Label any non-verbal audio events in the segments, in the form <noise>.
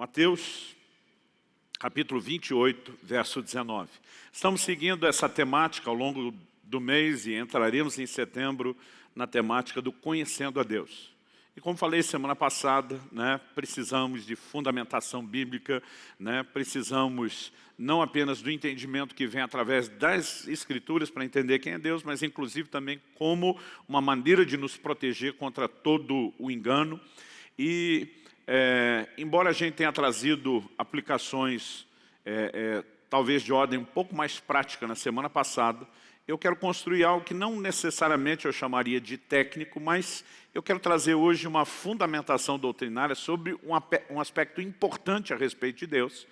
Mateus, capítulo 28, verso 19. Estamos seguindo essa temática ao longo do mês e entraremos em setembro na temática do Conhecendo a Deus. E como falei semana passada, né, precisamos de fundamentação bíblica, né, precisamos não apenas do entendimento que vem através das Escrituras para entender quem é Deus, mas inclusive também como uma maneira de nos proteger contra todo o engano. E, é, embora a gente tenha trazido aplicações, é, é, talvez de ordem um pouco mais prática na semana passada, eu quero construir algo que não necessariamente eu chamaria de técnico, mas eu quero trazer hoje uma fundamentação doutrinária sobre um aspecto importante a respeito de Deus,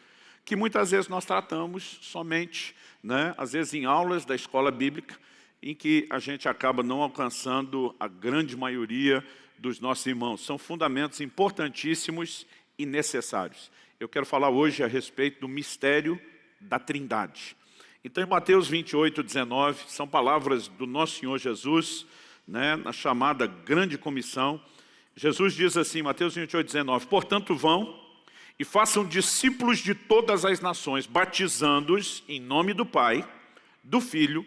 que muitas vezes nós tratamos somente, né, às vezes em aulas da escola bíblica, em que a gente acaba não alcançando a grande maioria dos nossos irmãos. São fundamentos importantíssimos e necessários. Eu quero falar hoje a respeito do mistério da trindade. Então, em Mateus 28, 19, são palavras do nosso Senhor Jesus, né, na chamada grande comissão. Jesus diz assim, Mateus 28, 19, Portanto vão e façam discípulos de todas as nações, batizando-os em nome do Pai, do Filho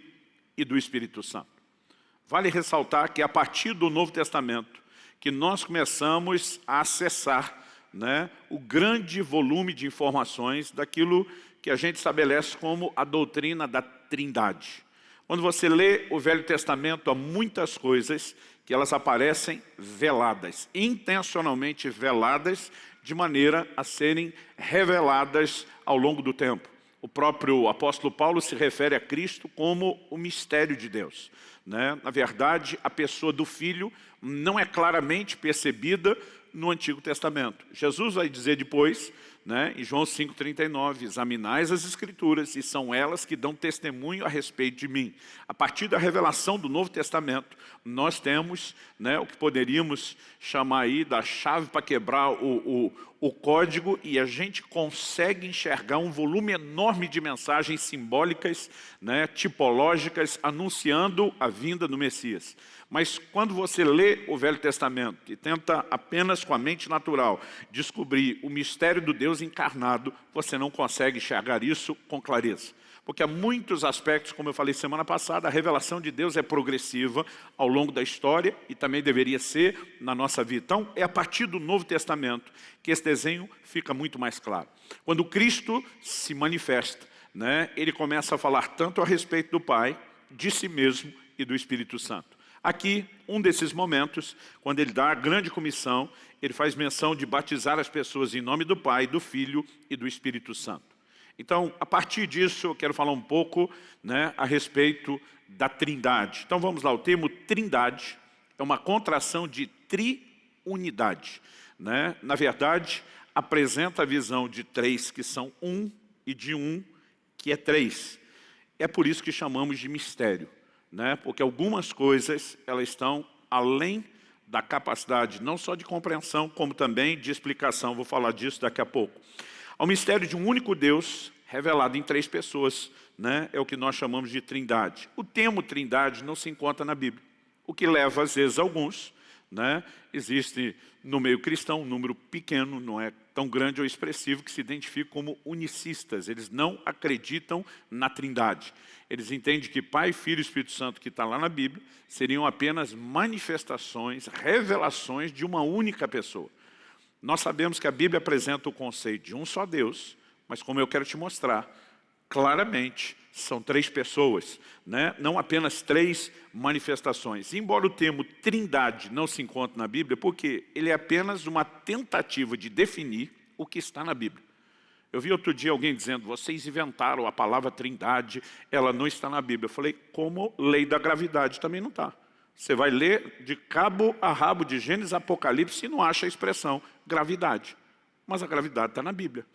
e do Espírito Santo. Vale ressaltar que a partir do Novo Testamento, que nós começamos a acessar né, o grande volume de informações daquilo que a gente estabelece como a doutrina da trindade. Quando você lê o Velho Testamento, há muitas coisas que elas aparecem veladas, intencionalmente veladas, de maneira a serem reveladas ao longo do tempo. O próprio apóstolo Paulo se refere a Cristo como o mistério de Deus. Né? Na verdade, a pessoa do Filho não é claramente percebida no Antigo Testamento. Jesus vai dizer depois né, em João 5,39, examinais as Escrituras e são elas que dão testemunho a respeito de mim. A partir da revelação do Novo Testamento, nós temos né, o que poderíamos chamar aí da chave para quebrar o, o, o código e a gente consegue enxergar um volume enorme de mensagens simbólicas, né, tipológicas, anunciando a vinda do Messias. Mas quando você lê o Velho Testamento e tenta apenas com a mente natural descobrir o mistério do Deus encarnado, você não consegue enxergar isso com clareza. Porque há muitos aspectos, como eu falei semana passada, a revelação de Deus é progressiva ao longo da história e também deveria ser na nossa vida. Então, é a partir do Novo Testamento que esse desenho fica muito mais claro. Quando Cristo se manifesta, né, ele começa a falar tanto a respeito do Pai, de si mesmo e do Espírito Santo. Aqui, um desses momentos, quando ele dá a grande comissão, ele faz menção de batizar as pessoas em nome do Pai, do Filho e do Espírito Santo. Então, a partir disso, eu quero falar um pouco né, a respeito da trindade. Então, vamos lá, o termo trindade é uma contração de triunidade. Né? Na verdade, apresenta a visão de três que são um e de um que é três. É por isso que chamamos de mistério né? porque algumas coisas elas estão além da capacidade não só de compreensão, como também de explicação. Vou falar disso daqui a pouco. Ao mistério de um único Deus, revelado em três pessoas, né? é o que nós chamamos de trindade. O termo trindade não se encontra na Bíblia, o que leva às vezes alguns né? Existe no meio cristão um número pequeno, não é tão grande ou expressivo, que se identifica como unicistas. Eles não acreditam na trindade. Eles entendem que Pai, Filho e Espírito Santo, que está lá na Bíblia, seriam apenas manifestações, revelações de uma única pessoa. Nós sabemos que a Bíblia apresenta o conceito de um só Deus, mas como eu quero te mostrar, claramente são três pessoas, né? não apenas três manifestações. Embora o termo trindade não se encontre na Bíblia, porque ele é apenas uma tentativa de definir o que está na Bíblia. Eu vi outro dia alguém dizendo, vocês inventaram a palavra trindade, ela não está na Bíblia. Eu falei, como lei da gravidade também não está. Você vai ler de cabo a rabo de Gênesis Apocalipse e não acha a expressão gravidade. Mas a gravidade está na Bíblia.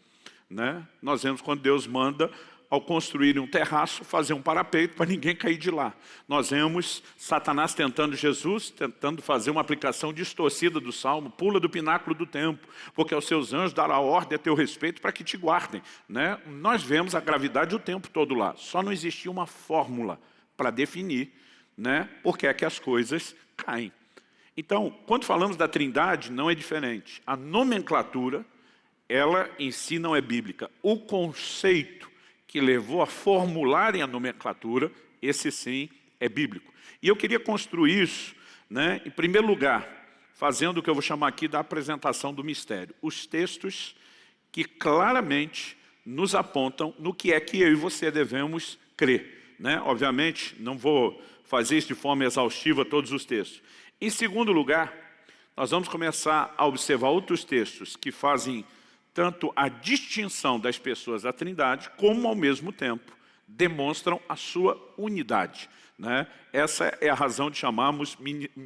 Né? Nós vemos quando Deus manda ao construir um terraço, fazer um parapeito para ninguém cair de lá. Nós vemos Satanás tentando Jesus, tentando fazer uma aplicação distorcida do Salmo, pula do pináculo do templo, porque aos seus anjos dará ordem a teu respeito para que te guardem. Né? Nós vemos a gravidade o tempo todo lá, só não existia uma fórmula para definir né, por que é que as coisas caem. Então, quando falamos da trindade, não é diferente. A nomenclatura ela em si não é bíblica. O conceito que levou a formularem a nomenclatura, esse sim é bíblico. E eu queria construir isso, né, em primeiro lugar, fazendo o que eu vou chamar aqui da apresentação do mistério. Os textos que claramente nos apontam no que é que eu e você devemos crer. Né? Obviamente, não vou fazer isso de forma exaustiva todos os textos. Em segundo lugar, nós vamos começar a observar outros textos que fazem tanto a distinção das pessoas da trindade, como ao mesmo tempo demonstram a sua unidade. Né? Essa é a razão de chamarmos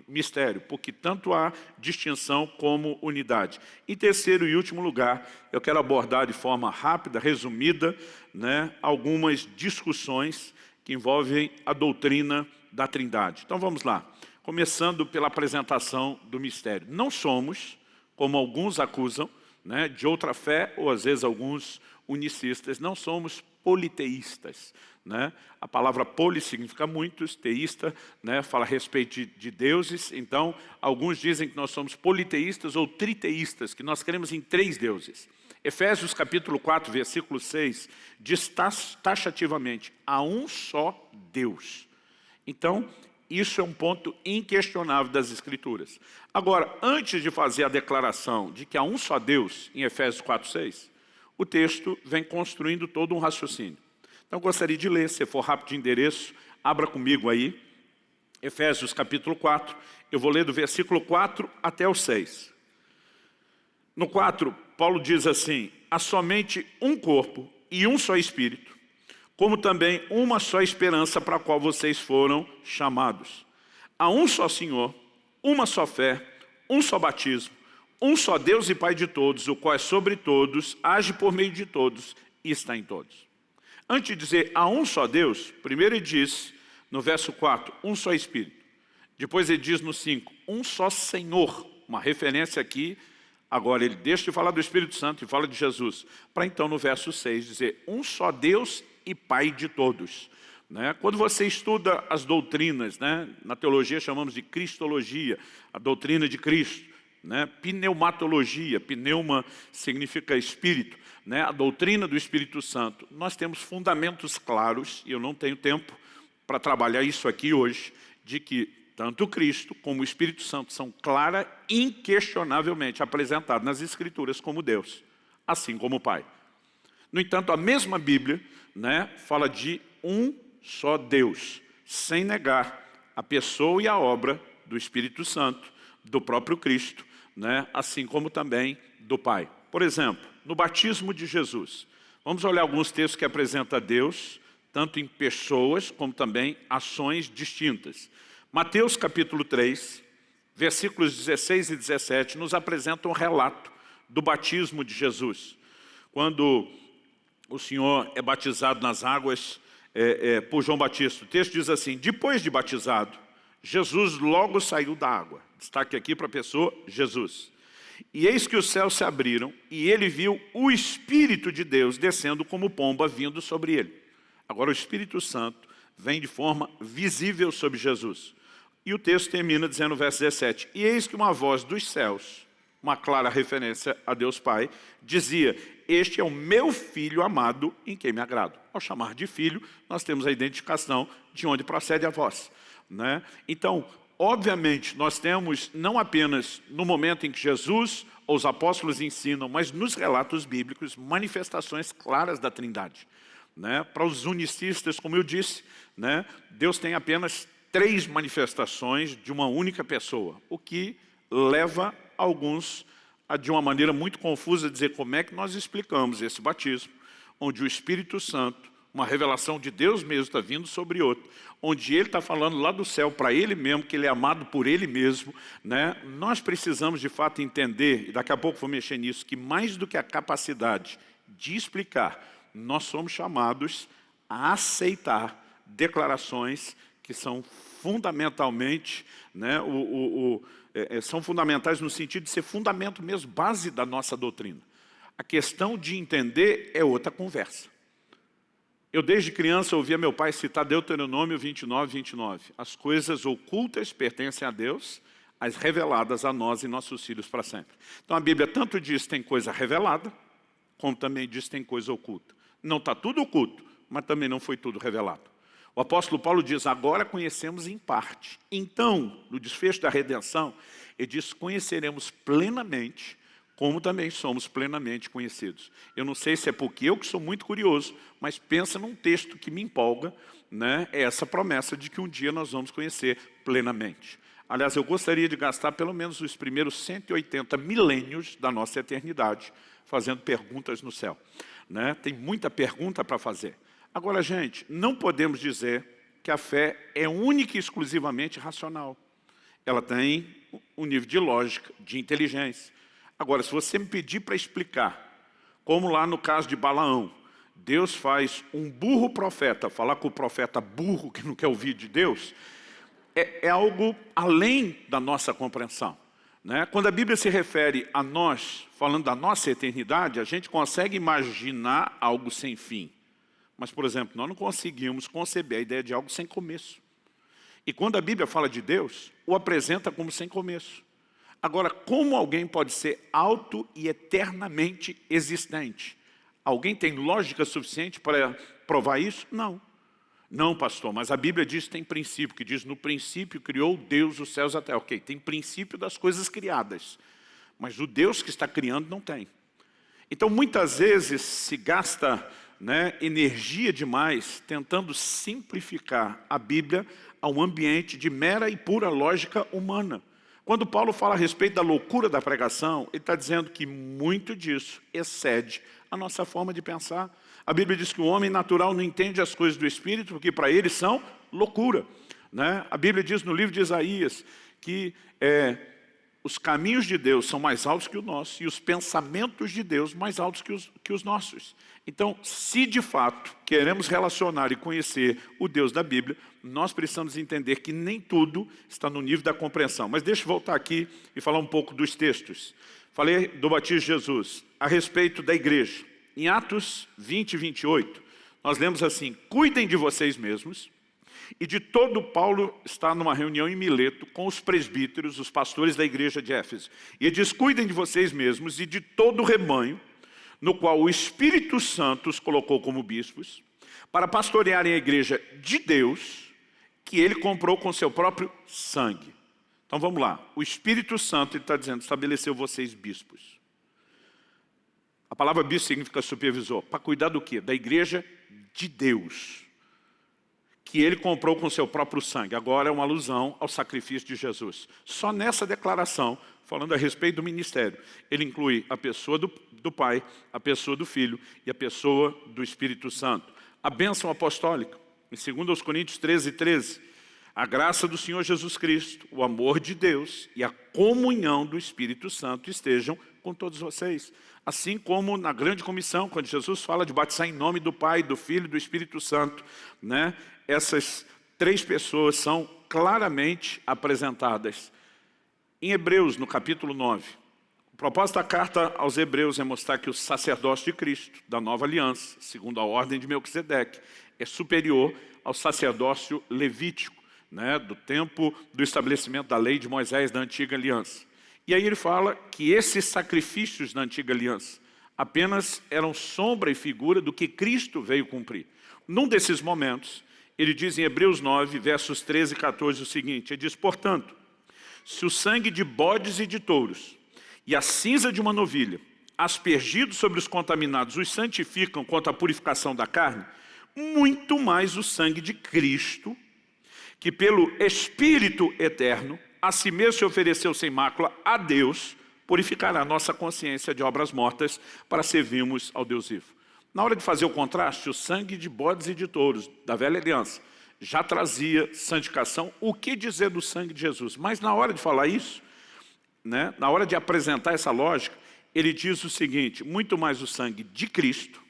mistério, porque tanto há distinção como unidade. Em terceiro e último lugar, eu quero abordar de forma rápida, resumida, né, algumas discussões que envolvem a doutrina da trindade. Então vamos lá, começando pela apresentação do mistério. Não somos, como alguns acusam, né, de outra fé, ou às vezes alguns unicistas, não somos politeístas. Né? A palavra poli significa muitos, teísta né, fala a respeito de, de, deuses, então alguns dizem que nós somos politeístas ou triteístas, que nós queremos em três deuses. Efésios capítulo 4, versículo 6, diz taxativamente, há um só Deus. Então, isso é um ponto inquestionável das Escrituras. Agora, antes de fazer a declaração de que há um só Deus, em Efésios 4, 6, o texto vem construindo todo um raciocínio. Então, gostaria de ler, se for rápido de endereço, abra comigo aí, Efésios capítulo 4, eu vou ler do versículo 4 até o 6. No 4, Paulo diz assim, há somente um corpo e um só Espírito, como também uma só esperança para a qual vocês foram chamados. Há um só Senhor, uma só fé, um só batismo, um só Deus e Pai de todos, o qual é sobre todos, age por meio de todos e está em todos. Antes de dizer há um só Deus, primeiro ele diz, no verso 4, um só Espírito. Depois ele diz no 5, um só Senhor. Uma referência aqui, agora ele deixa de falar do Espírito Santo e fala de Jesus. Para então no verso 6 dizer, um só Deus e Pai de todos. Né? Quando você estuda as doutrinas, né? na teologia chamamos de Cristologia, a doutrina de Cristo, né? Pneumatologia, pneuma significa espírito, né? a doutrina do Espírito Santo. Nós temos fundamentos claros, e eu não tenho tempo para trabalhar isso aqui hoje, de que tanto Cristo como o Espírito Santo são clara, inquestionavelmente apresentados nas Escrituras como Deus, assim como o Pai. No entanto, a mesma Bíblia né, fala de um só Deus, sem negar a pessoa e a obra do Espírito Santo, do próprio Cristo, né? assim como também do Pai. Por exemplo, no batismo de Jesus, vamos olhar alguns textos que apresentam Deus, tanto em pessoas como também ações distintas. Mateus capítulo 3, versículos 16 e 17, nos apresenta um relato do batismo de Jesus. Quando o Senhor é batizado nas águas é, é, por João Batista, o texto diz assim, depois de batizado, Jesus logo saiu da água. Destaque aqui para a pessoa, Jesus. E eis que os céus se abriram, e ele viu o Espírito de Deus descendo como pomba vindo sobre ele. Agora o Espírito Santo vem de forma visível sobre Jesus. E o texto termina dizendo no verso 17, E eis que uma voz dos céus, uma clara referência a Deus Pai, dizia, Este é o meu Filho amado em quem me agrado. Ao chamar de filho, nós temos a identificação de onde procede a voz. Né? Então, obviamente, nós temos não apenas no momento em que Jesus ou os apóstolos ensinam, mas nos relatos bíblicos, manifestações claras da trindade. Né? Para os unicistas, como eu disse, né? Deus tem apenas três manifestações de uma única pessoa, o que leva alguns de uma maneira muito confusa, dizer como é que nós explicamos esse batismo, onde o Espírito Santo uma revelação de Deus mesmo está vindo sobre outro, onde ele está falando lá do céu para ele mesmo, que ele é amado por ele mesmo, né? nós precisamos de fato entender, e daqui a pouco vou mexer nisso, que mais do que a capacidade de explicar, nós somos chamados a aceitar declarações que são fundamentalmente, né, o, o, o é, é, são fundamentais no sentido de ser fundamento mesmo, base da nossa doutrina. A questão de entender é outra conversa. Eu desde criança ouvia meu pai citar Deuteronômio 29, 29. As coisas ocultas pertencem a Deus, as reveladas a nós e nossos filhos para sempre. Então a Bíblia tanto diz tem coisa revelada, como também diz tem coisa oculta. Não está tudo oculto, mas também não foi tudo revelado. O apóstolo Paulo diz, agora conhecemos em parte. Então, no desfecho da redenção, ele diz, conheceremos plenamente, como também somos plenamente conhecidos. Eu não sei se é porque eu que sou muito curioso, mas pensa num texto que me empolga, né? é essa promessa de que um dia nós vamos conhecer plenamente. Aliás, eu gostaria de gastar pelo menos os primeiros 180 milênios da nossa eternidade fazendo perguntas no céu. Né? Tem muita pergunta para fazer. Agora, gente, não podemos dizer que a fé é única e exclusivamente racional. Ela tem um nível de lógica, de inteligência. Agora, se você me pedir para explicar, como lá no caso de Balaão, Deus faz um burro profeta falar com o profeta burro que não quer ouvir de Deus, é, é algo além da nossa compreensão. Né? Quando a Bíblia se refere a nós, falando da nossa eternidade, a gente consegue imaginar algo sem fim. Mas, por exemplo, nós não conseguimos conceber a ideia de algo sem começo. E quando a Bíblia fala de Deus, o apresenta como sem começo. Agora, como alguém pode ser auto e eternamente existente? Alguém tem lógica suficiente para provar isso? Não. Não, pastor, mas a Bíblia diz que tem princípio, que diz no princípio criou Deus os céus até. Ok, tem princípio das coisas criadas, mas o Deus que está criando não tem. Então, muitas vezes se gasta né, energia demais tentando simplificar a Bíblia a um ambiente de mera e pura lógica humana. Quando Paulo fala a respeito da loucura da pregação, ele está dizendo que muito disso excede a nossa forma de pensar. A Bíblia diz que o homem natural não entende as coisas do Espírito, porque para ele são loucura. Né? A Bíblia diz no livro de Isaías que é, os caminhos de Deus são mais altos que o nosso e os pensamentos de Deus mais altos que os, que os nossos. Então, se de fato queremos relacionar e conhecer o Deus da Bíblia, nós precisamos entender que nem tudo está no nível da compreensão. Mas deixa eu voltar aqui e falar um pouco dos textos. Falei do batismo de Jesus, a respeito da igreja. Em Atos 20 e 28, nós lemos assim, cuidem de vocês mesmos, e de todo Paulo está numa reunião em Mileto com os presbíteros, os pastores da igreja de Éfeso. E ele diz, cuidem de vocês mesmos e de todo o rebanho, no qual o Espírito Santo os colocou como bispos, para pastorearem a igreja de Deus, que ele comprou com seu próprio sangue. Então vamos lá, o Espírito Santo está dizendo, estabeleceu vocês bispos. A palavra bispo significa supervisor, para cuidar do quê? Da igreja de Deus que ele comprou com seu próprio sangue. Agora é uma alusão ao sacrifício de Jesus. Só nessa declaração, falando a respeito do ministério, ele inclui a pessoa do, do Pai, a pessoa do Filho e a pessoa do Espírito Santo. A bênção apostólica, em 2 Coríntios 13, 13, a graça do Senhor Jesus Cristo, o amor de Deus e a comunhão do Espírito Santo estejam com todos vocês. Assim como na grande comissão, quando Jesus fala de batizar em nome do Pai, do Filho e do Espírito Santo, né? essas três pessoas são claramente apresentadas. Em Hebreus, no capítulo 9, o propósito da carta aos Hebreus é mostrar que o sacerdócio de Cristo, da nova aliança, segundo a ordem de Melquisedeque, é superior ao sacerdócio levítico, né, do tempo do estabelecimento da lei de Moisés da antiga aliança. E aí ele fala que esses sacrifícios da antiga aliança apenas eram sombra e figura do que Cristo veio cumprir. Num desses momentos, ele diz em Hebreus 9, versos 13 e 14 o seguinte, ele diz, portanto, se o sangue de bodes e de touros e a cinza de uma novilha, aspergidos sobre os contaminados, os santificam quanto à purificação da carne, muito mais o sangue de Cristo, que pelo Espírito eterno, a si mesmo se ofereceu sem mácula a Deus, purificará a nossa consciência de obras mortas para servirmos ao Deus vivo. Na hora de fazer o contraste, o sangue de bodes e de touros da velha aliança já trazia santificação. O que dizer do sangue de Jesus? Mas na hora de falar isso, né, na hora de apresentar essa lógica, ele diz o seguinte, muito mais o sangue de Cristo,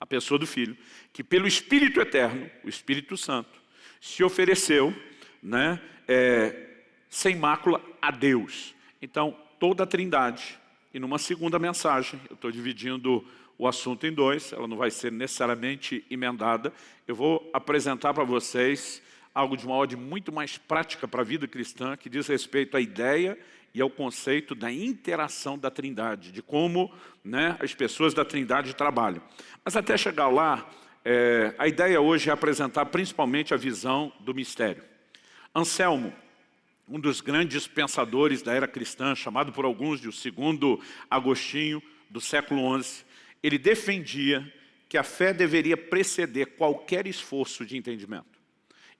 a pessoa do Filho, que pelo Espírito Eterno, o Espírito Santo, se ofereceu né, é, sem mácula a Deus. Então, toda a trindade, e numa segunda mensagem, eu estou dividindo o assunto em dois, ela não vai ser necessariamente emendada. Eu vou apresentar para vocês algo de uma ordem muito mais prática para a vida cristã, que diz respeito à ideia e é o conceito da interação da trindade, de como né, as pessoas da trindade trabalham. Mas até chegar lá, é, a ideia hoje é apresentar principalmente a visão do mistério. Anselmo, um dos grandes pensadores da era cristã, chamado por alguns de o segundo Agostinho, do século XI, ele defendia que a fé deveria preceder qualquer esforço de entendimento.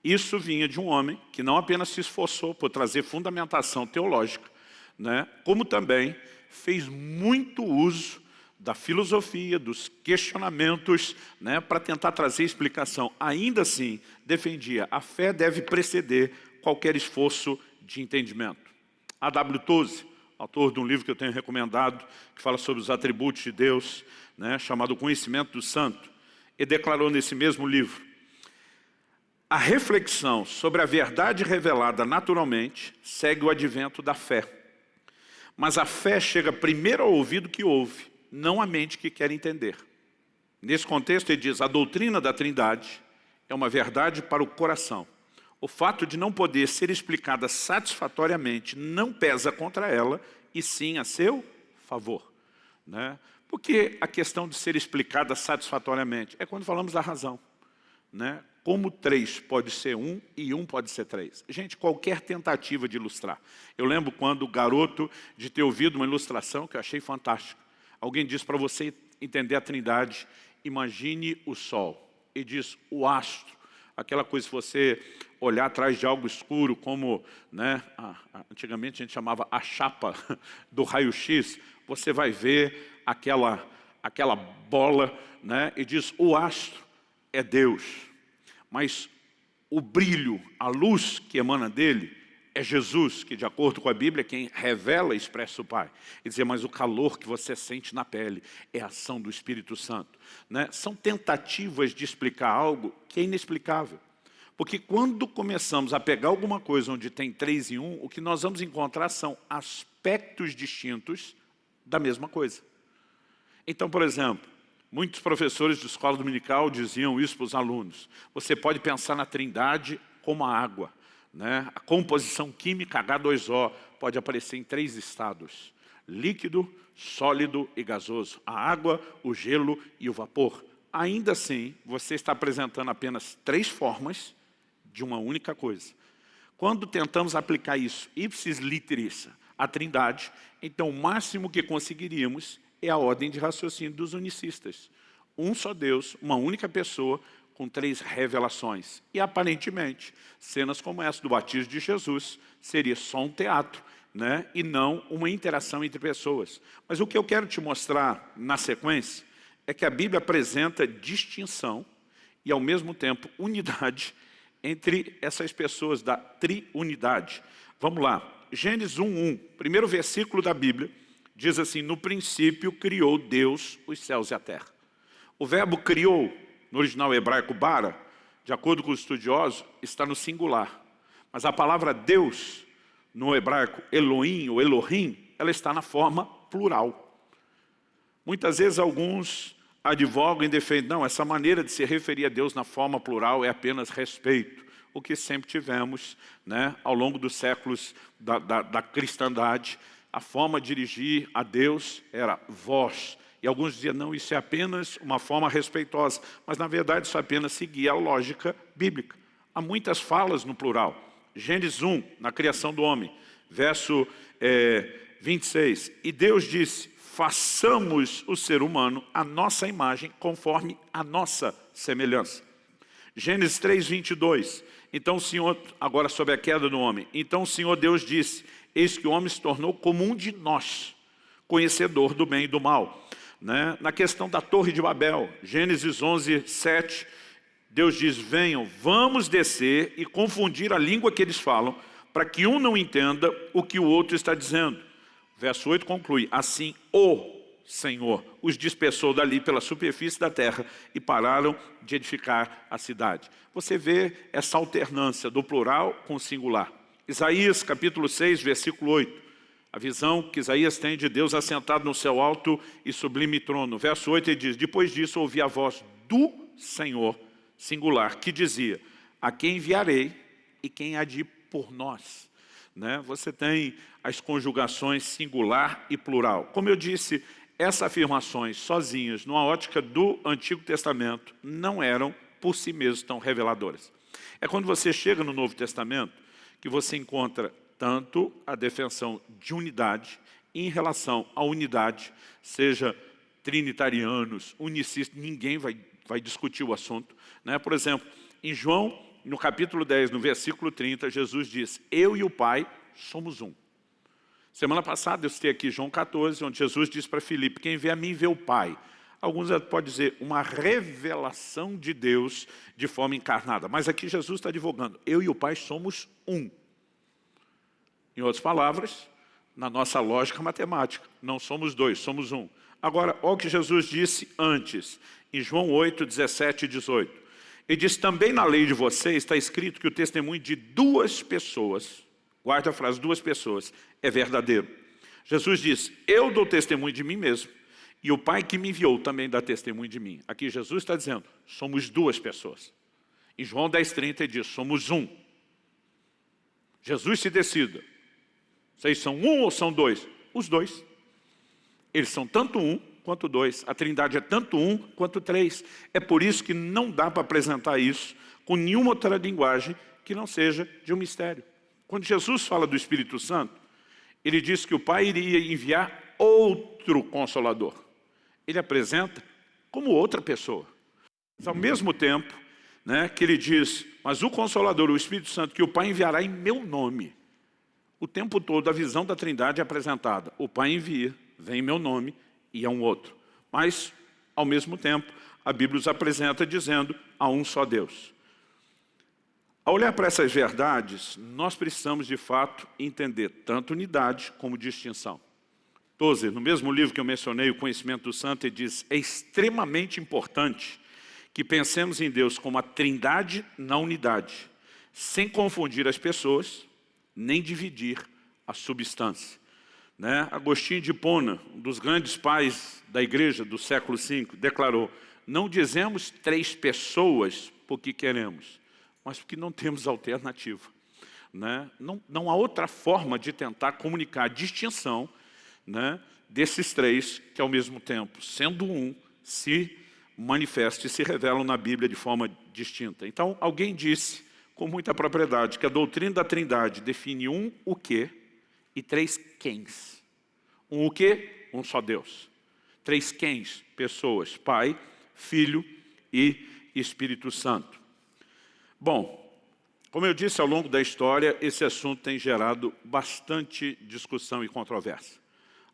Isso vinha de um homem que não apenas se esforçou por trazer fundamentação teológica, né, como também fez muito uso da filosofia, dos questionamentos, né, para tentar trazer explicação. Ainda assim, defendia, a fé deve preceder qualquer esforço de entendimento. A.W. Toze, autor de um livro que eu tenho recomendado, que fala sobre os atributos de Deus, né, chamado Conhecimento do Santo, e declarou nesse mesmo livro, a reflexão sobre a verdade revelada naturalmente segue o advento da fé. Mas a fé chega primeiro ao ouvido que ouve, não à mente que quer entender. Nesse contexto ele diz, a doutrina da trindade é uma verdade para o coração. O fato de não poder ser explicada satisfatoriamente não pesa contra ela, e sim a seu favor. Né? Porque a questão de ser explicada satisfatoriamente é quando falamos da razão. Né? Como três pode ser um e um pode ser três. Gente, qualquer tentativa de ilustrar. Eu lembro quando garoto de ter ouvido uma ilustração que eu achei fantástica. Alguém disse para você entender a trindade, imagine o sol. E diz o astro. Aquela coisa, se você olhar atrás de algo escuro, como né, antigamente a gente chamava a chapa do raio-x, você vai ver aquela, aquela bola né, e diz, o astro é Deus. Mas o brilho, a luz que emana dele é Jesus, que de acordo com a Bíblia, quem revela e expressa o Pai. E dizer, mas o calor que você sente na pele é a ação do Espírito Santo. Né? São tentativas de explicar algo que é inexplicável. Porque quando começamos a pegar alguma coisa onde tem três em um, o que nós vamos encontrar são aspectos distintos da mesma coisa. Então, por exemplo, muitos professores de escola dominical diziam isso para os alunos. Você pode pensar na trindade como a água. Né? A composição química H2O pode aparecer em três estados. Líquido, sólido e gasoso. A água, o gelo e o vapor. Ainda assim, você está apresentando apenas três formas de uma única coisa. Quando tentamos aplicar isso, ipsis literis, a trindade, então o máximo que conseguiríamos é a ordem de raciocínio dos unicistas. Um só Deus, uma única pessoa, com três revelações. E aparentemente, cenas como essa do batismo de Jesus seria só um teatro, né? e não uma interação entre pessoas. Mas o que eu quero te mostrar na sequência é que a Bíblia apresenta distinção e ao mesmo tempo <laughs> unidade entre essas pessoas da triunidade. Vamos lá, Gênesis 1.1, primeiro versículo da Bíblia, diz assim, no princípio criou Deus os céus e a terra. O verbo criou, no original hebraico bara, de acordo com os estudiosos, está no singular. Mas a palavra Deus, no hebraico Elohim ou Elohim, ela está na forma plural. Muitas vezes alguns advogam e defendem, não, essa maneira de se referir a Deus na forma plural é apenas respeito o que sempre tivemos né, ao longo dos séculos da, da, da cristandade. A forma de dirigir a Deus era vós. E alguns diziam, não, isso é apenas uma forma respeitosa. Mas, na verdade, isso apenas seguia a lógica bíblica. Há muitas falas no plural. Gênesis 1, na criação do homem, verso é, 26. E Deus disse, façamos o ser humano a nossa imagem, conforme a nossa semelhança. Gênesis 3, 22. Então o Senhor, agora sobre a queda do homem, então o Senhor Deus disse, eis que o homem se tornou como um de nós, conhecedor do bem e do mal. Né? Na questão da torre de Babel, Gênesis 11, 7, Deus diz, venham, vamos descer e confundir a língua que eles falam, para que um não entenda o que o outro está dizendo. Verso 8 conclui, assim o Senhor os dispersou dali pela superfície da terra e pararam de edificar a cidade. Você vê essa alternância do plural com o singular. Isaías capítulo 6, versículo 8. A visão que Isaías tem de Deus assentado no céu alto e sublime trono. Verso 8 ele diz, depois disso ouvi a voz do Senhor, singular, que dizia, a quem enviarei e quem há de ir por nós. né, você tem as conjugações singular e plural. Como eu disse, essas afirmações sozinhas, numa ótica do Antigo Testamento, não eram por si mesmas tão reveladoras. É quando você chega no Novo Testamento que você encontra tanto a defensão de unidade em relação à unidade, seja trinitarianos, unicistas, ninguém vai, vai discutir o assunto. Né? Por exemplo, em João, no capítulo 10, no versículo 30, Jesus diz, eu e o Pai somos um. Semana passada eu citei aqui João 14, onde Jesus diz para Filipe, quem vê a mim vê o Pai. Alguns podem dizer uma revelação de Deus de forma encarnada. Mas aqui Jesus está advogando, eu e o Pai somos um. Em outras palavras, na nossa lógica matemática, não somos dois, somos um. Agora, olha o que Jesus disse antes, em João 8, 17 e 18. Ele diz, também na lei de vocês está escrito que o testemunho de duas pessoas Guarda a frase, duas pessoas, é verdadeiro. Jesus diz, eu dou testemunho de mim mesmo, e o Pai que me enviou também dá testemunho de mim. Aqui Jesus está dizendo, somos duas pessoas. Em João 10,30 ele diz, somos um. Jesus se decida. Vocês são um ou são dois? Os dois. Eles são tanto um quanto dois. A trindade é tanto um quanto três. É por isso que não dá para apresentar isso com nenhuma outra linguagem que não seja de um mistério. Quando Jesus fala do Espírito Santo, ele diz que o Pai iria enviar outro Consolador. Ele apresenta como outra pessoa. Mas ao mesmo tempo né, que ele diz, mas o Consolador, o Espírito Santo, que o Pai enviará em meu nome. O tempo todo a visão da trindade é apresentada. O Pai envia, vem em meu nome e é um outro. Mas, ao mesmo tempo, a Bíblia os apresenta dizendo, há um só Deus. Ao olhar para essas verdades, nós precisamos de fato entender tanto unidade como distinção. Tozer, no mesmo livro que eu mencionei, O Conhecimento do Santo, ele diz, é extremamente importante que pensemos em Deus como a trindade na unidade, sem confundir as pessoas, nem dividir a substância. Né? Agostinho de Pona, um dos grandes pais da igreja do século V, declarou, não dizemos três pessoas porque queremos, mas porque não temos alternativa. Né? Não, não há outra forma de tentar comunicar a distinção né, desses três que ao mesmo tempo, sendo um, se manifestam e se revelam na Bíblia de forma distinta. Então, alguém disse com muita propriedade que a doutrina da trindade define um o quê e três quens. Um o quê? Um só Deus. Três quens, pessoas, Pai, Filho e Espírito Santo. Bom, como eu disse ao longo da história, esse assunto tem gerado bastante discussão e controvérsia.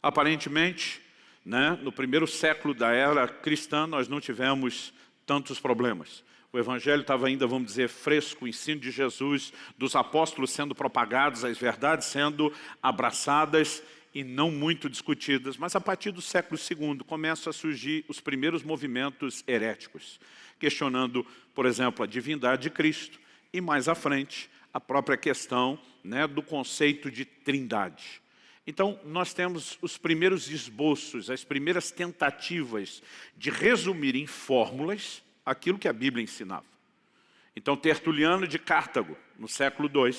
Aparentemente, né, no primeiro século da era cristã, nós não tivemos tantos problemas. O Evangelho estava ainda, vamos dizer, fresco, o ensino de Jesus, dos apóstolos sendo propagados, as verdades sendo abraçadas e não muito discutidas. Mas a partir do século II começam a surgir os primeiros movimentos heréticos questionando, por exemplo, a divindade de Cristo e mais à frente a própria questão né, do conceito de trindade. Então, nós temos os primeiros esboços, as primeiras tentativas de resumir em fórmulas aquilo que a Bíblia ensinava. Então, Tertuliano de Cartago, no século II,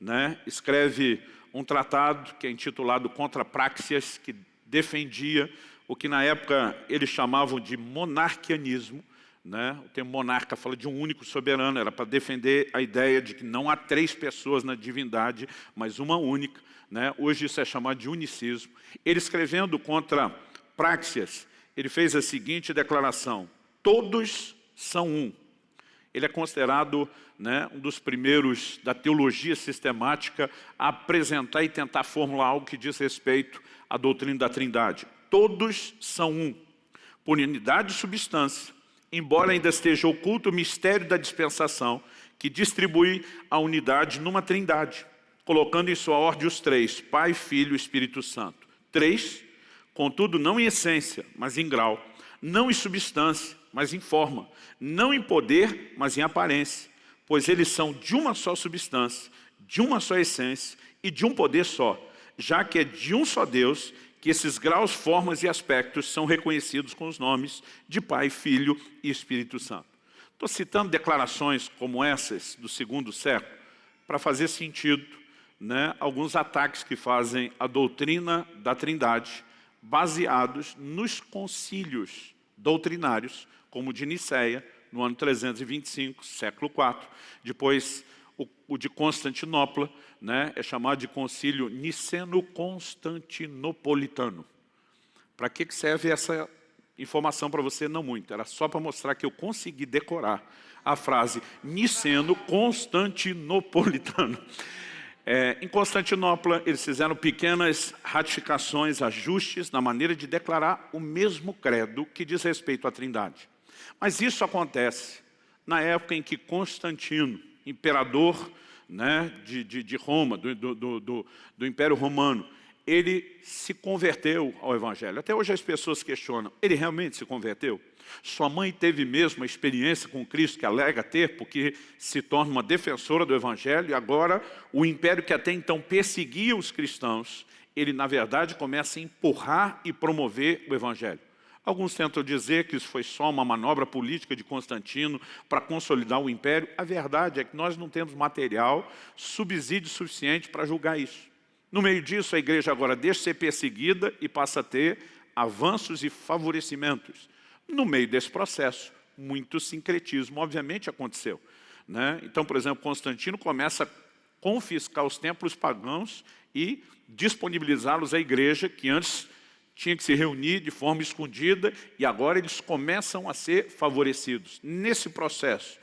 né, escreve um tratado que é intitulado Contra Praxias, que defendia o que na época eles chamavam de monarquianismo, né? O termo monarca fala de um único soberano, era para defender a ideia de que não há três pessoas na divindade, mas uma única. Né? Hoje isso é chamado de unicismo. Ele escrevendo contra Praxias, ele fez a seguinte declaração, todos são um. Ele é considerado né, um dos primeiros da teologia sistemática a apresentar e tentar formular algo que diz respeito à doutrina da trindade. Todos são um, por unidade de substância, embora ainda esteja oculto o mistério da dispensação, que distribui a unidade numa trindade, colocando em sua ordem os três, Pai, Filho e Espírito Santo. Três, contudo não em essência, mas em grau, não em substância, mas em forma, não em poder, mas em aparência, pois eles são de uma só substância, de uma só essência e de um poder só, já que é de um só Deus que esses graus, formas e aspectos são reconhecidos com os nomes de Pai, Filho e Espírito Santo. Estou citando declarações como essas do segundo século para fazer sentido né, alguns ataques que fazem a doutrina da trindade, baseados nos concílios doutrinários, como de Nicéia, no ano 325, século IV. Depois, o, o de Constantinopla, né, é chamado de concílio niceno-constantinopolitano. Para que serve essa informação para você? Não muito, era só para mostrar que eu consegui decorar a frase niceno-constantinopolitano. É, em Constantinopla, eles fizeram pequenas ratificações, ajustes na maneira de declarar o mesmo credo que diz respeito à trindade. Mas isso acontece na época em que Constantino, imperador né, de, de, de, Roma, do, do, do, do Império Romano, ele se converteu ao Evangelho. Até hoje as pessoas questionam, ele realmente se converteu? Sua mãe teve mesmo a experiência com Cristo que alega ter, porque se torna uma defensora do Evangelho, e agora o império que até então perseguia os cristãos, ele na verdade começa a empurrar e promover o Evangelho. Alguns tentam dizer que isso foi só uma manobra política de Constantino para consolidar o império. A verdade é que nós não temos material, subsídio suficiente para julgar isso. No meio disso, a igreja agora deixa de ser perseguida e passa a ter avanços e favorecimentos. No meio desse processo, muito sincretismo, obviamente, aconteceu. Né? Então, por exemplo, Constantino começa a confiscar os templos pagãos e disponibilizá-los à igreja, que antes tinha que se reunir de forma escondida, e agora eles começam a ser favorecidos. Nesse processo,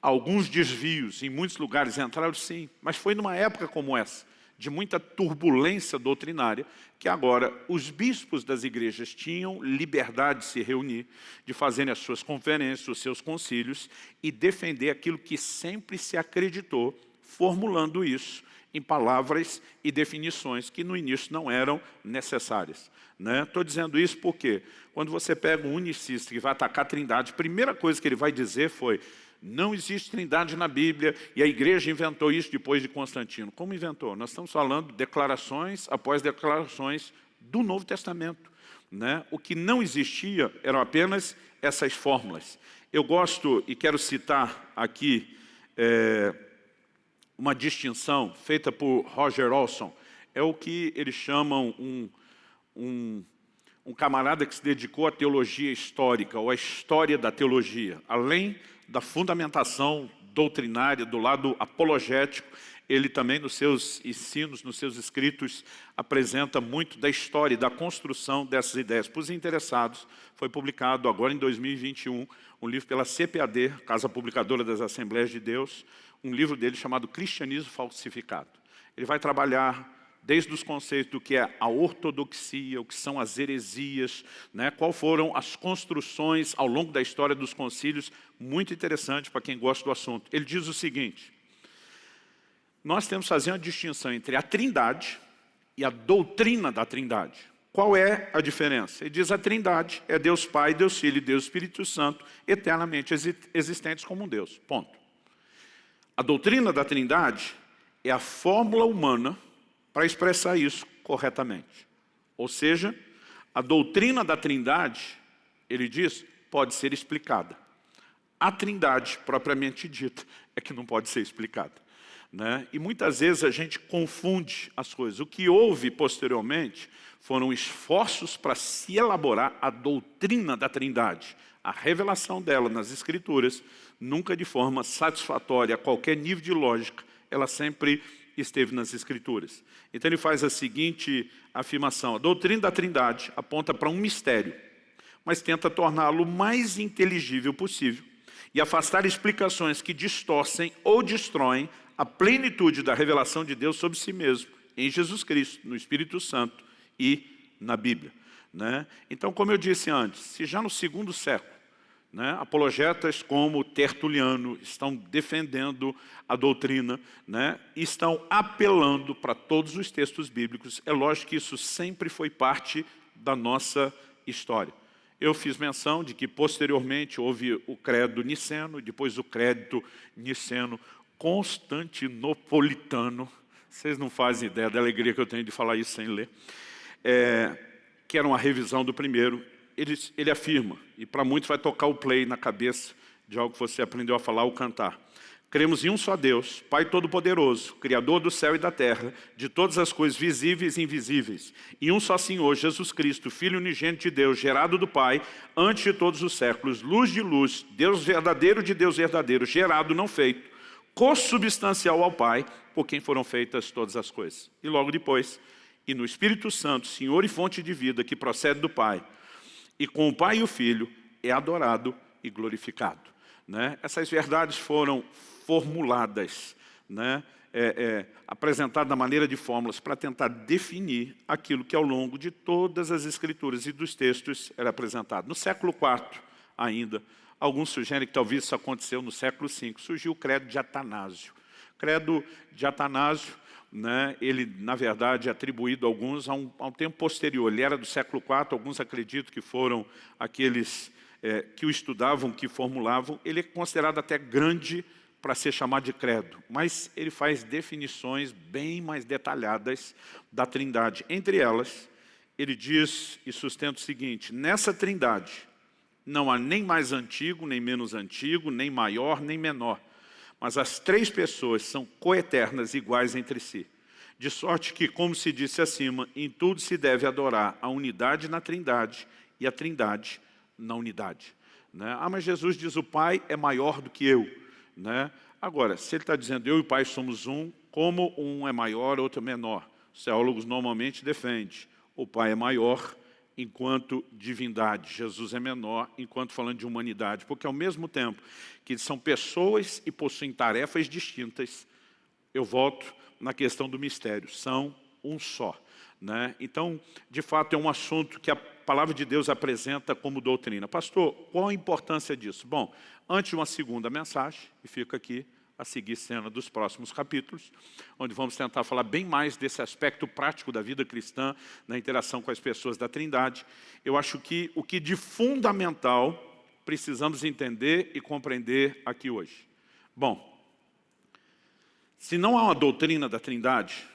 alguns desvios em muitos lugares entraram sim, mas foi numa época como essa, de muita turbulência doutrinária, que agora os bispos das igrejas tinham liberdade de se reunir, de fazerem as suas conferências, os seus concílios, e defender aquilo que sempre se acreditou, formulando isso em palavras e definições que no início não eram necessárias. Estou né? dizendo isso porque quando você pega um unicista que vai atacar a trindade, a primeira coisa que ele vai dizer foi não existe trindade na Bíblia e a igreja inventou isso depois de Constantino. Como inventou? Nós estamos falando de declarações após declarações do Novo Testamento. Né? O que não existia eram apenas essas fórmulas. Eu gosto e quero citar aqui é, uma distinção feita por Roger Olson. É o que eles chamam um, um, um camarada que se dedicou à teologia histórica, ou à história da teologia. Além da fundamentação doutrinária, do lado apologético, ele também nos seus ensinos, nos seus escritos, apresenta muito da história e da construção dessas ideias. Para os interessados, foi publicado agora em 2021 um livro pela CPAD, Casa Publicadora das Assembleias de Deus, um livro dele chamado Cristianismo Falsificado. Ele vai trabalhar desde os conceitos do que é a ortodoxia, o que são as heresias, né? qual foram as construções ao longo da história dos concílios, muito interessante para quem gosta do assunto. Ele diz o seguinte, nós temos que fazer uma distinção entre a trindade e a doutrina da trindade. Qual é a diferença? Ele diz a trindade é Deus Pai, Deus Filho e Deus Espírito Santo, eternamente existentes como um Deus, ponto. A doutrina da trindade é a fórmula humana para expressar isso corretamente. Ou seja, a doutrina da trindade, ele diz, pode ser explicada. A trindade, propriamente dita, é que não pode ser explicada. Né? E muitas vezes a gente confunde as coisas. O que houve posteriormente foram esforços para se elaborar a doutrina da trindade, a revelação dela nas escrituras, nunca de forma satisfatória a qualquer nível de lógica, ela sempre esteve nas Escrituras. Então ele faz a seguinte afirmação, a doutrina da trindade aponta para um mistério, mas tenta torná-lo mais inteligível possível e afastar explicações que distorcem ou destroem a plenitude da revelação de Deus sobre si mesmo, em Jesus Cristo, no Espírito Santo e na Bíblia. Né? Então, como eu disse antes, se já no segundo século né? Apologetas como Tertuliano estão defendendo a doutrina, né? estão apelando para todos os textos bíblicos. É lógico que isso sempre foi parte da nossa história. Eu fiz menção de que posteriormente houve o credo niceno, depois o crédito niceno constantinopolitano. Vocês não fazem ideia da alegria que eu tenho de falar isso sem ler. É, que era uma revisão do primeiro ele, ele afirma, e para muitos vai tocar o play na cabeça de algo que você aprendeu a falar ou cantar. Cremos em um só Deus, Pai Todo-Poderoso, Criador do céu e da terra, de todas as coisas visíveis e invisíveis. E um só Senhor, Jesus Cristo, Filho unigênito de Deus, gerado do Pai, antes de todos os séculos, luz de luz, Deus verdadeiro de Deus verdadeiro, gerado, não feito, consubstancial ao Pai, por quem foram feitas todas as coisas. E logo depois, e no Espírito Santo, Senhor e fonte de vida, que procede do Pai, e com o Pai e o Filho, é adorado e glorificado. Né? Essas verdades foram formuladas, né? é, é, apresentadas da maneira de fórmulas para tentar definir aquilo que ao longo de todas as escrituras e dos textos era apresentado. No século IV ainda, alguns sugerem que talvez isso aconteceu no século V, surgiu o credo de Atanásio. O credo de Atanásio, né, ele, na verdade, é atribuído a alguns a um, a um tempo posterior. Ele era do século IV, alguns acreditam que foram aqueles é, que o estudavam, que formulavam. Ele é considerado até grande para ser chamado de credo, mas ele faz definições bem mais detalhadas da trindade. Entre elas, ele diz e sustenta o seguinte, nessa trindade não há nem mais antigo, nem menos antigo, nem maior, nem menor, mas as três pessoas são coeternas, iguais entre si. De sorte que, como se disse acima, em tudo se deve adorar a unidade na trindade e a trindade na unidade. Né? Ah, mas Jesus diz, o Pai é maior do que eu. Né? Agora, se ele está dizendo eu e o Pai somos um, como um é maior, outro é menor? Os teólogos normalmente defendem, o Pai é maior enquanto divindade, Jesus é menor enquanto falando de humanidade, porque ao mesmo tempo que são pessoas e possuem tarefas distintas, eu volto na questão do mistério, são um só. Né? Então, de fato, é um assunto que a palavra de Deus apresenta como doutrina. Pastor, qual a importância disso? Bom, antes de uma segunda mensagem, e fica aqui a seguir cena dos próximos capítulos, onde vamos tentar falar bem mais desse aspecto prático da vida cristã, na interação com as pessoas da Trindade. Eu acho que o que de fundamental precisamos entender e compreender aqui hoje. Bom, se não há uma doutrina da Trindade,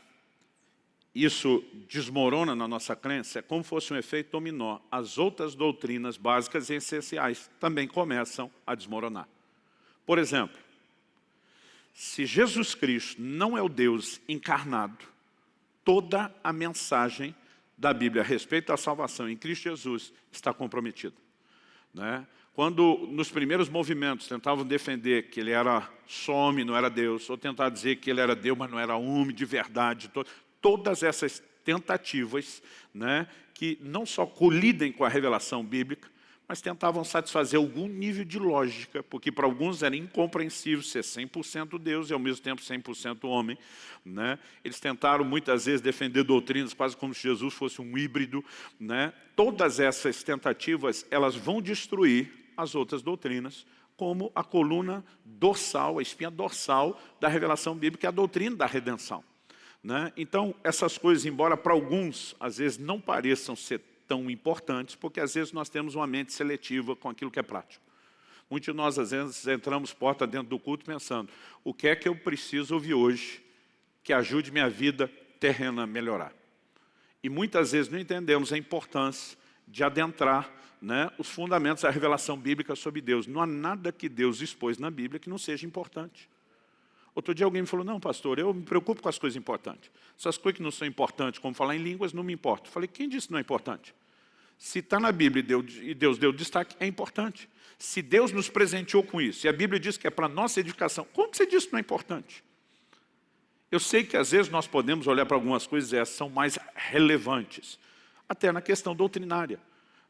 isso desmorona na nossa crença, é como fosse um efeito dominó. As outras doutrinas básicas e essenciais também começam a desmoronar. Por exemplo, se Jesus Cristo não é o Deus encarnado, toda a mensagem da Bíblia a respeito da salvação em Cristo Jesus está comprometida. Né? Quando nos primeiros movimentos tentavam defender que ele era só homem, não era Deus, ou tentar dizer que ele era Deus, mas não era homem de verdade, todas essas tentativas né, que não só colidem com a revelação bíblica, mas tentavam satisfazer algum nível de lógica, porque para alguns era incompreensível ser 100% Deus e ao mesmo tempo 100% homem. Né? Eles tentaram muitas vezes defender doutrinas quase como se Jesus fosse um híbrido. Né? Todas essas tentativas, elas vão destruir as outras doutrinas, como a coluna dorsal, a espinha dorsal da revelação bíblica, a doutrina da redenção. Né? Então, essas coisas, embora para alguns, às vezes, não pareçam ser tão importantes, porque às vezes nós temos uma mente seletiva com aquilo que é prático. Muitos de nós, às vezes, entramos porta dentro do culto pensando, o que é que eu preciso ouvir hoje que ajude minha vida terrena a melhorar? E muitas vezes não entendemos a importância de adentrar né, os fundamentos da revelação bíblica sobre Deus. Não há nada que Deus expôs na Bíblia que não seja importante. Outro dia alguém me falou, não pastor, eu me preocupo com as coisas importantes. Essas coisas que não são importantes, como falar em línguas, não me importa. Falei, quem disse que não é importante? Se está na Bíblia e Deus deu destaque, é importante. Se Deus nos presenteou com isso, e a Bíblia diz que é para nossa edificação, como você disse que não é importante? Eu sei que às vezes nós podemos olhar para algumas coisas e essas são mais relevantes, até na questão doutrinária.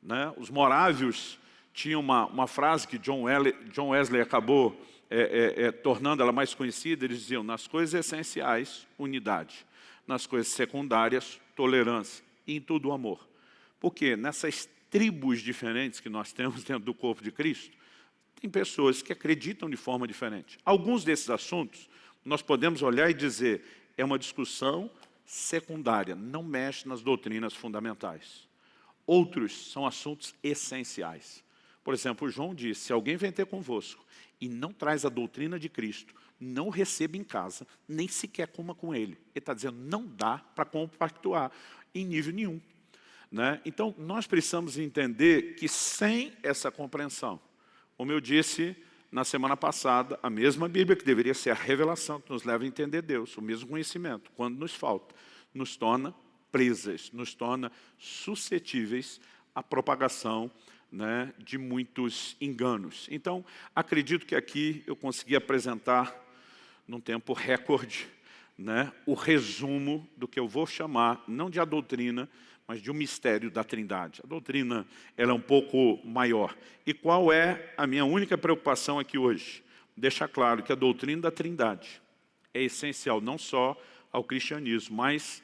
Né? Os morávios tinham uma, uma frase que John Wesley, John Wesley acabou é, é, é, tornando ela mais conhecida, eles diziam, nas coisas essenciais, unidade. Nas coisas secundárias, tolerância. E em tudo, amor. Porque nessas tribos diferentes que nós temos dentro do corpo de Cristo, tem pessoas que acreditam de forma diferente. Alguns desses assuntos, nós podemos olhar e dizer, é uma discussão secundária, não mexe nas doutrinas fundamentais. Outros são assuntos essenciais. Por exemplo, João disse, se alguém vem ter convosco e não traz a doutrina de Cristo, não receba em casa, nem sequer coma com ele. Ele está dizendo, não dá para compactuar em nível nenhum. Né? Então, nós precisamos entender que sem essa compreensão, como eu disse na semana passada, a mesma Bíblia que deveria ser a revelação que nos leva a entender Deus, o mesmo conhecimento, quando nos falta, nos torna presas, nos torna suscetíveis à propagação né, de muitos enganos. Então, acredito que aqui eu consegui apresentar, num tempo recorde, né, o resumo do que eu vou chamar, não de a doutrina, mas de um mistério da trindade. A doutrina ela é um pouco maior. E qual é a minha única preocupação aqui hoje? Deixar claro que a doutrina da trindade é essencial não só ao cristianismo, mas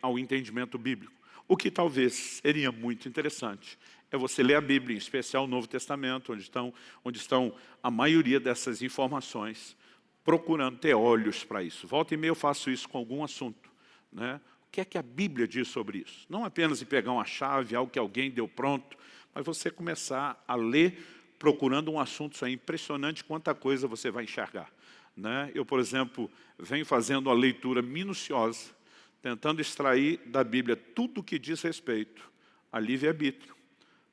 ao entendimento bíblico. O que talvez seria muito interessante é você ler a Bíblia, em especial o Novo Testamento, onde estão, onde estão a maioria dessas informações, procurando ter olhos para isso. Volta e meia eu faço isso com algum assunto. Né? O que é que a Bíblia diz sobre isso? Não apenas em pegar uma chave, algo que alguém deu pronto, mas você começar a ler procurando um assunto, isso é impressionante quanta coisa você vai enxergar. Né? Eu, por exemplo, venho fazendo uma leitura minuciosa, tentando extrair da Bíblia tudo o que diz respeito a livre-arbítrio,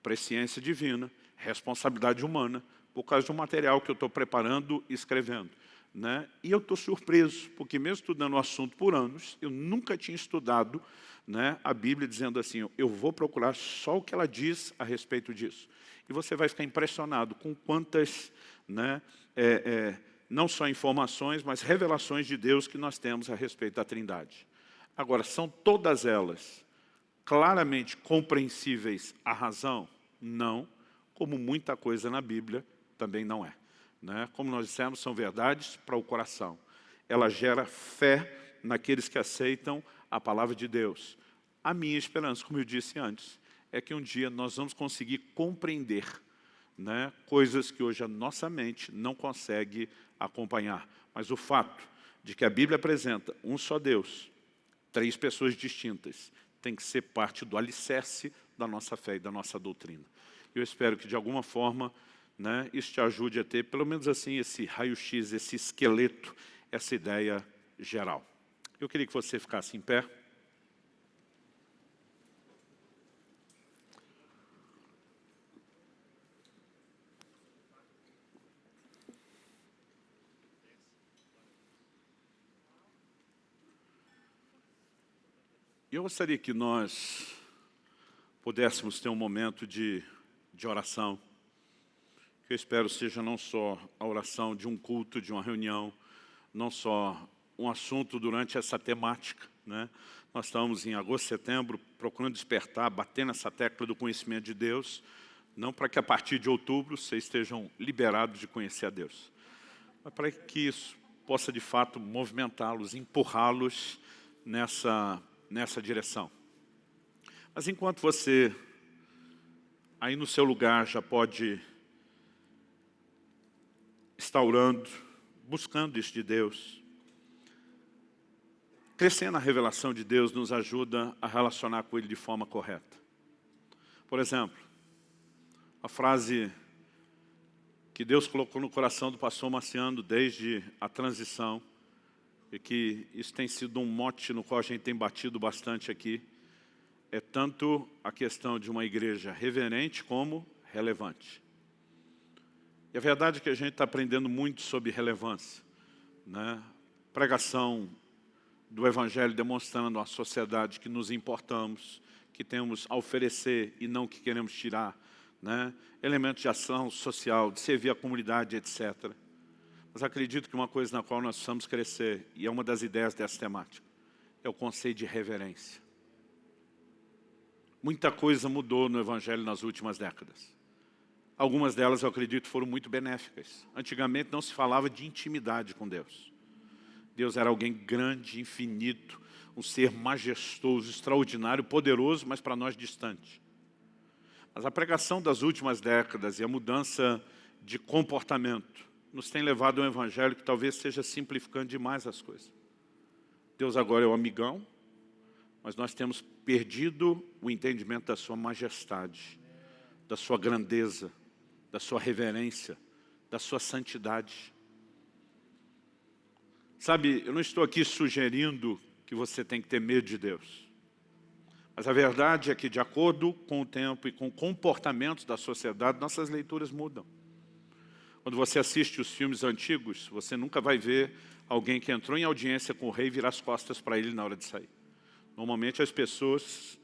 presciência divina, responsabilidade humana, por causa de um material que eu estou preparando e escrevendo. Né? E eu estou surpreso, porque mesmo estudando o assunto por anos, eu nunca tinha estudado né, a Bíblia dizendo assim, eu vou procurar só o que ela diz a respeito disso. E você vai ficar impressionado com quantas, né, é, é, não só informações, mas revelações de Deus que nós temos a respeito da trindade. Agora, são todas elas claramente compreensíveis à razão? Não, como muita coisa na Bíblia também não é. Né? Como nós dissemos, são verdades para o coração. Ela gera fé naqueles que aceitam a palavra de Deus. A minha esperança, como eu disse antes, é que um dia nós vamos conseguir compreender né, coisas que hoje a nossa mente não consegue acompanhar. Mas o fato de que a Bíblia apresenta um só Deus, três pessoas distintas, tem que ser parte do alicerce da nossa fé e da nossa doutrina. Eu espero que, de alguma forma, né, isso te ajude a ter, pelo menos assim, esse raio-x, esse esqueleto, essa ideia geral. Eu queria que você ficasse em pé. Eu gostaria que nós pudéssemos ter um momento de, de oração que eu espero seja não só a oração de um culto, de uma reunião, não só um assunto durante essa temática. Né? Nós estamos em agosto, setembro, procurando despertar, bater nessa tecla do conhecimento de Deus, não para que a partir de outubro vocês estejam liberados de conhecer a Deus, mas para que isso possa de fato movimentá-los, empurrá-los nessa, nessa direção. Mas enquanto você aí no seu lugar já pode instaurando, buscando isso de Deus. Crescer na revelação de Deus nos ajuda a relacionar com Ele de forma correta. Por exemplo, a frase que Deus colocou no coração do pastor Marciano desde a transição, e que isso tem sido um mote no qual a gente tem batido bastante aqui, é tanto a questão de uma igreja reverente como relevante. E a verdade é que a gente está aprendendo muito sobre relevância. Né? Pregação do Evangelho demonstrando à sociedade que nos importamos, que temos a oferecer e não que queremos tirar. Né? Elementos de ação social, de servir a comunidade, etc. Mas acredito que uma coisa na qual nós precisamos crescer, e é uma das ideias dessa temática, é o conceito de reverência. Muita coisa mudou no Evangelho nas últimas décadas. Algumas delas, eu acredito, foram muito benéficas. Antigamente não se falava de intimidade com Deus. Deus era alguém grande, infinito, um ser majestoso, extraordinário, poderoso, mas para nós distante. Mas a pregação das últimas décadas e a mudança de comportamento nos tem levado a um evangelho que talvez seja simplificando demais as coisas. Deus agora é o amigão, mas nós temos perdido o entendimento da sua majestade, da sua grandeza, da sua reverência, da sua santidade. Sabe, eu não estou aqui sugerindo que você tem que ter medo de Deus. Mas a verdade é que, de acordo com o tempo e com comportamentos da sociedade, nossas leituras mudam. Quando você assiste os filmes antigos, você nunca vai ver alguém que entrou em audiência com o rei virar as costas para ele na hora de sair. Normalmente as pessoas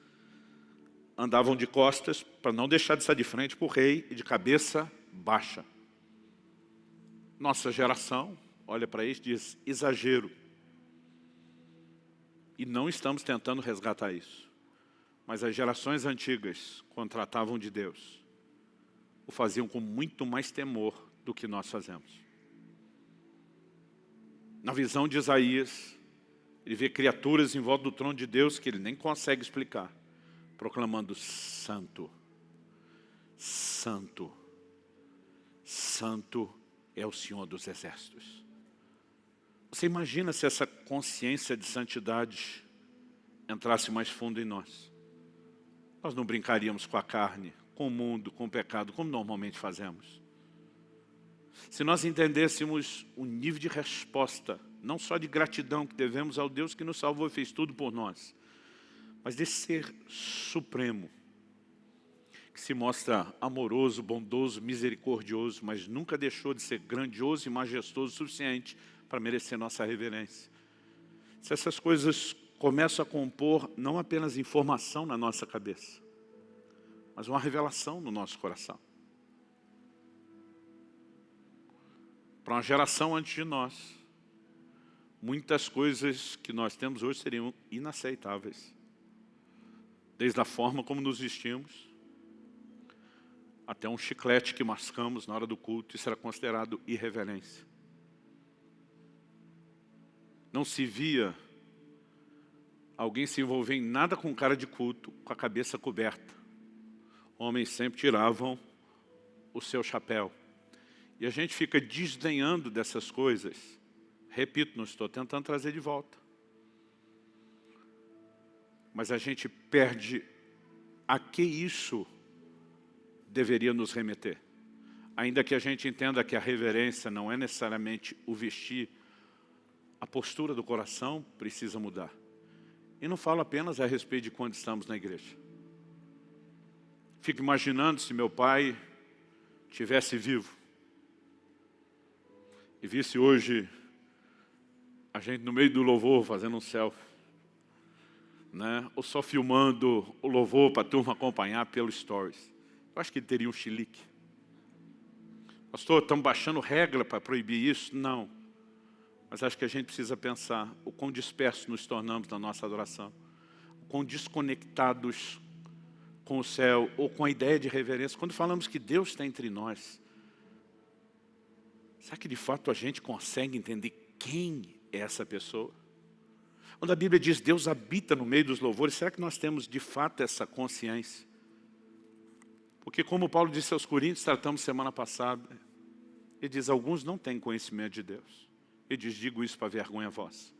andavam de costas para não deixar de estar de frente para o rei e de cabeça baixa. Nossa geração olha para isso e diz, exagero. E não estamos tentando resgatar isso. Mas as gerações antigas, quando tratavam de Deus, o faziam com muito mais temor do que nós fazemos. Na visão de Isaías, ele vê criaturas em volta do trono de Deus que ele nem consegue explicar, proclamando santo, santo, santo é o Senhor dos exércitos. Você imagina se essa consciência de santidade entrasse mais fundo em nós? Nós não brincaríamos com a carne, com o mundo, com o pecado, como normalmente fazemos. Se nós entendêssemos o nível de resposta, não só de gratidão que devemos ao Deus que nos salvou e fez tudo por nós, mas desse ser supremo, que se mostra amoroso, bondoso, misericordioso, mas nunca deixou de ser grandioso e majestoso o suficiente para merecer nossa reverência. Se essas coisas começam a compor não apenas informação na nossa cabeça, mas uma revelação no nosso coração. Para uma geração antes de nós, muitas coisas que nós temos hoje seriam inaceitáveis. Desde a forma como nos vestimos, até um chiclete que mascamos na hora do culto, isso era considerado irreverência. Não se via alguém se envolver em nada com cara de culto, com a cabeça coberta. Homens sempre tiravam o seu chapéu. E a gente fica desdenhando dessas coisas. Repito, não estou tentando trazer de volta. Mas a gente perde a que isso deveria nos remeter. Ainda que a gente entenda que a reverência não é necessariamente o vestir, a postura do coração precisa mudar. E não falo apenas a respeito de quando estamos na igreja. Fico imaginando se meu pai tivesse vivo e visse hoje a gente no meio do louvor fazendo um selfie, né? ou só filmando o louvor para a turma acompanhar pelo stories. Eu acho que ele teria um chilique. Pastor, estamos baixando regra para proibir isso? Não. Mas acho que a gente precisa pensar o quão dispersos nos tornamos na nossa adoração, o quão desconectados com o céu ou com a ideia de reverência. Quando falamos que Deus está entre nós, Será que de fato a gente consegue entender quem é essa pessoa? Quando a Bíblia diz Deus habita no meio dos louvores, será que nós temos de fato essa consciência? Porque como Paulo disse aos Coríntios, tratamos semana passada, ele diz, alguns não têm conhecimento de Deus. Ele diz, digo isso para vergonha vossa.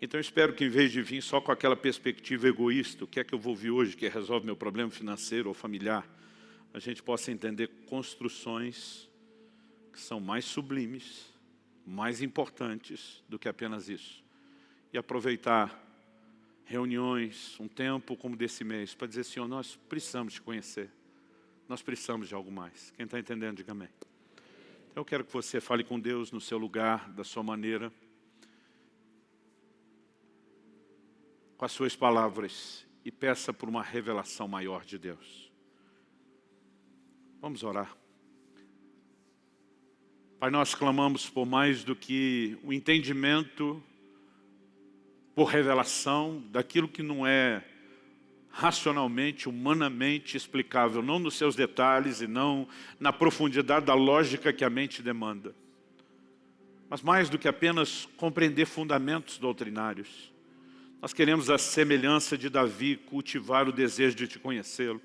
Então eu espero que em vez de vir só com aquela perspectiva egoísta, o que é que eu vou vir hoje que resolve meu problema financeiro ou familiar, a gente possa entender construções que são mais sublimes, mais importantes do que apenas isso. E aproveitar reuniões, um tempo como desse mês, para dizer, Senhor, nós precisamos te conhecer. Nós precisamos de algo mais. Quem está entendendo, diga amém. Então, eu quero que você fale com Deus no seu lugar, da sua maneira, com as suas palavras, e peça por uma revelação maior de Deus. Vamos orar. Pai, nós clamamos por mais do que o entendimento, por revelação daquilo que não é racionalmente, humanamente explicável, não nos seus detalhes e não na profundidade da lógica que a mente demanda. Mas mais do que apenas compreender fundamentos doutrinários, nós queremos a semelhança de Davi cultivar o desejo de te conhecê-lo.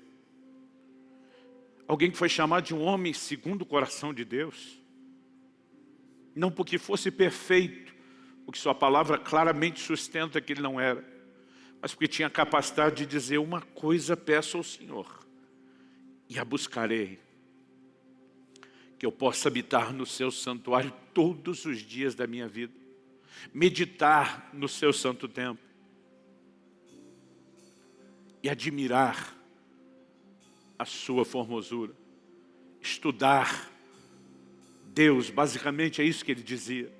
Alguém que foi chamado de um homem segundo o coração de Deus, não porque fosse perfeito, porque sua palavra claramente sustenta que ele não era, mas porque tinha capacidade de dizer uma coisa peço ao Senhor, e a buscarei, que eu possa habitar no seu santuário todos os dias da minha vida, meditar no seu santo templo, e admirar a sua formosura, estudar Deus, basicamente é isso que ele dizia.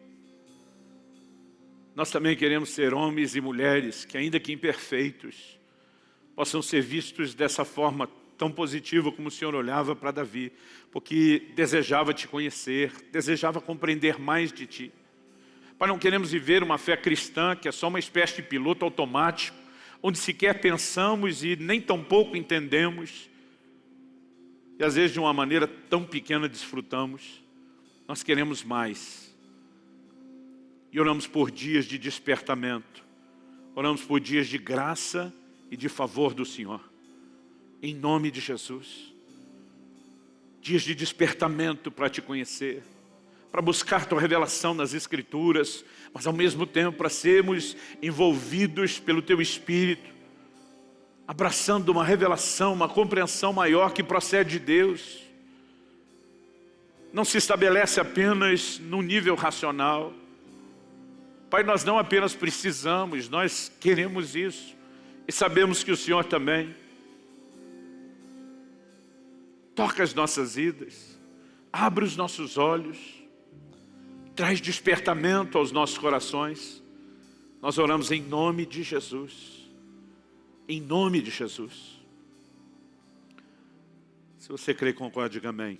Nós também queremos ser homens e mulheres que, ainda que imperfeitos, possam ser vistos dessa forma tão positiva como o Senhor olhava para Davi, porque desejava te conhecer, desejava compreender mais de ti. Pai, não queremos viver uma fé cristã que é só uma espécie de piloto automático, onde sequer pensamos e nem tão pouco entendemos, e às vezes de uma maneira tão pequena desfrutamos. Nós queremos mais. E oramos por dias de despertamento. Oramos por dias de graça e de favor do Senhor. Em nome de Jesus. Dias de despertamento para te conhecer. Para buscar tua revelação nas Escrituras. Mas ao mesmo tempo para sermos envolvidos pelo teu Espírito. Abraçando uma revelação, uma compreensão maior que procede de Deus. Não se estabelece apenas no nível racional Pai, nós não apenas precisamos, nós queremos isso. E sabemos que o Senhor também. Toca as nossas vidas. Abre os nossos olhos. Traz despertamento aos nossos corações. Nós oramos em nome de Jesus. Em nome de Jesus. Se você crê, concorde, diga amém.